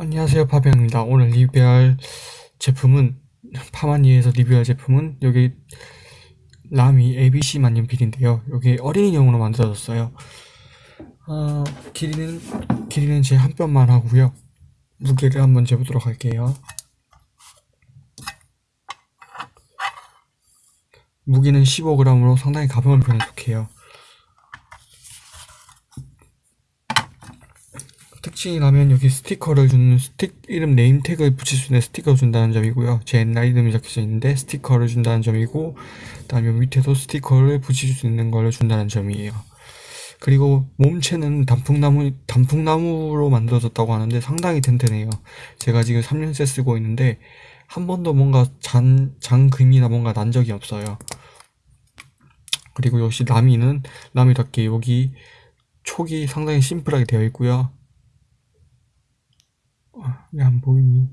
안녕하세요 파비앙입니다. 오늘 리뷰할 제품은 파마니에서 리뷰할 제품은 여기 라미 ABC 만년필인데요. 여기 어린이용으로 만들어졌어요. 어, 길이는 길이는 제 한 뼘만 하고요. 무게를 한번 재보도록 할게요. 무게는 15g으로 상당히 가벼운 편에 속해요 특징이라면 여기 스티커를 주는 스틱 이름 name tag를 붙일 수 있는 스티커를 준다는 점이고요. 제 옛날 이름이 적혀져 있는데 스티커를 준다는 점이고 그다음에 밑에도 스티커를 붙일 수 있는 걸 준다는 점이에요. 그리고 몸체는 단풍나무 단풍나무로 만들어졌다고 하는데 상당히 튼튼해요. 제가 지금 3년째 쓰고 있는데 한 번도 뭔가 잔 잔금이나 뭔가 난 적이 없어요. 그리고 역시 라미는 나미답게 여기 촉이 상당히 심플하게 되어 있고요. 왜안 보이니?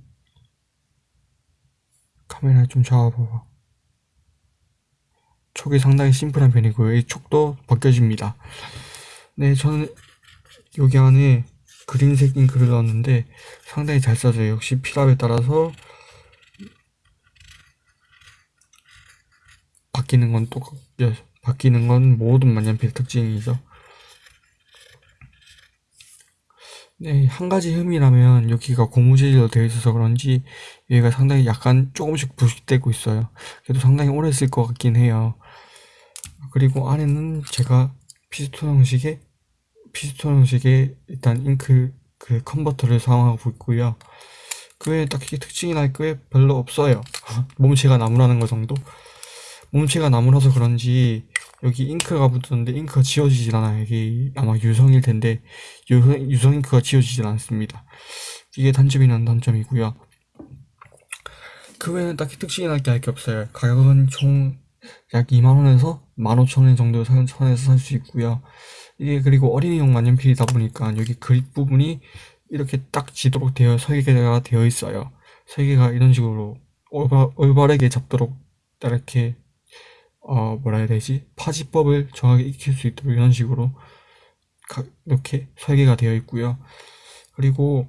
카메라 좀 잡아봐봐. 촉이 상당히 심플한 편이고요. 이 촉도 벗겨집니다. 네, 저는 여기 안에 그린색 잉크를 넣었는데 상당히 잘 써져요. 역시 필압에 따라서 바뀌는 건 똑, 바뀌는 건 모든 만년필 특징이죠. 네, 한 가지 흠이라면 여기가 고무재질로 되어 있어서 그런지 여기가 상당히 약간 조금씩 부식되고 있어요. 그래도 상당히 오래 쓸 것 같긴 해요. 그리고 안에는 제가 피스톤 형식의 피스톤 형식의 일단 잉크 그 컨버터를 사용하고 있고요. 그 외에 딱히 특징이랄 게 별로 없어요. 몸체가 나무라는 거 정도? 몸체가 나무라서 그런지 여기 잉크가 붙었는데 잉크가 지워지질 않아요. 이게 아마 유성일 텐데 유성, 유성 잉크가 지워지질 않습니다. 이게 단점이란 단점이고요. 그 외에는 딱히 특징이 날게할 게 없어요. 가격은 총 약 2만원에서 15,000원 정도 선에서 살 수 있고요. 이게 그리고 어린이용 만년필이다 보니까 여기 그립 부분이 이렇게 딱 지도록 되어 설계가 되어 있어요. 설계가 이런 식으로 올바, 올바르게 잡도록 이렇게 어 뭐라 해야 되지? 파지법을 정확히 익힐 수 있도록 이런 식으로 이렇게 설계가 되어 있고요. 그리고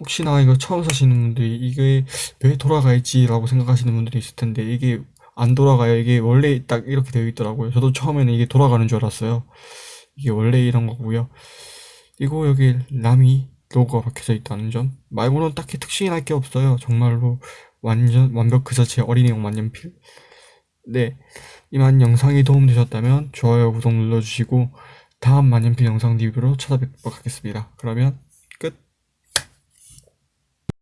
혹시나 이거 처음 사시는 분들이 이게 왜 돌아가 있지 라고 생각하시는 분들이 있을 텐데 이게 안 돌아가요. 이게 원래 딱 이렇게 되어 있더라고요. 저도 처음에는 이게 돌아가는 줄 알았어요. 이게 원래 이런 거고요. 그리고 여기 라미 로고가 박혀져 있다는 점. 말고는 딱히 특징이 날 게 없어요. 정말로 완전 완벽 그 자체 어린이용 만년필 네, 이만 영상이 도움되셨다면 좋아요, 구독 눌러주시고 다음 만년필 영상 리뷰로 찾아뵙도록 하겠습니다. 그러면